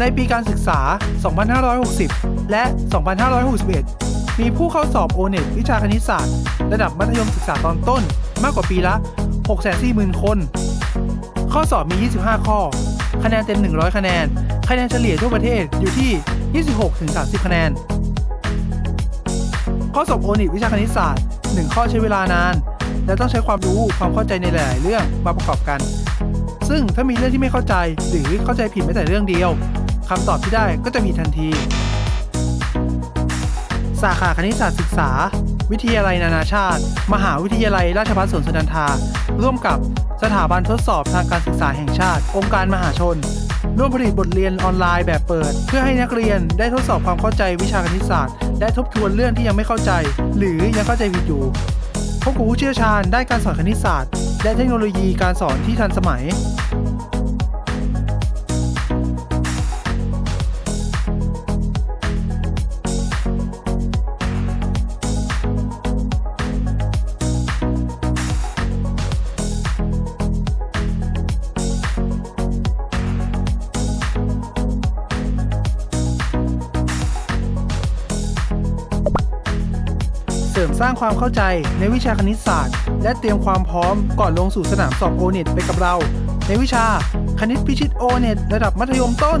ในปีการศึกษา 2560 และ 2561 มีผู้เข้าสอบ o n e t วิชาคณิตศาสตร์ ระดับมัธยมศึกษาตอนต้นมากกว่าปีละ 640,000 คน ข้อสอบมี 25 ข้อ คะแนนเต็ม 100 คะแนน คะแนนเฉลี่ยทั่วประเทศอยู่ที่ 26-30 คะแนน ข้อสอบโอนิวิชาคณิตศาสตร์ 1 ข้อใช้เวลานาน และต้องใช้ความรู้ความเข้าใจในหลาย ๆ เรื่องมาประกอบกันซึ่งถ้ามีเรื่องที่ไม่เข้าใจหรือเข้าใจผิดแม้แต่เรื่องเดียว คำตอบที่ได้ก็จะมีทันที สาขาคณิตศาสตร์ศึกษา วิทยาลัยนานาชาติ มหาวิทยาลัยราชภัฏสวนสุนันทา ร่วมกับสถาบันทดสอบทางการศึกษาแห่งชาติ องค์การมหาชน ร่วมผลิตบทเรียนออนไลน์แบบเปิด เพื่อให้นักเรียนได้ทดสอบความเข้าใจวิชาคณิตศาสตร์ และทบทวนเรื่องที่ยังไม่เข้าใจ หรือยังเข้าใจผิดอยู่พบกับผู้เชี่ยวชาญด้านการสอนคณิตศาสตร์ และเทคโนโลยีการสอนที่ทันสมัย สริมสร้างความเข้าใจในวิชาคณิตศาสตร์ และเตรียมความพร้อมก่อนลงสู่สนามสอบโอเน็ตไปกับเรา ในวิชาคณิตพิชิตโอเน็ตระดับมัธยมต้น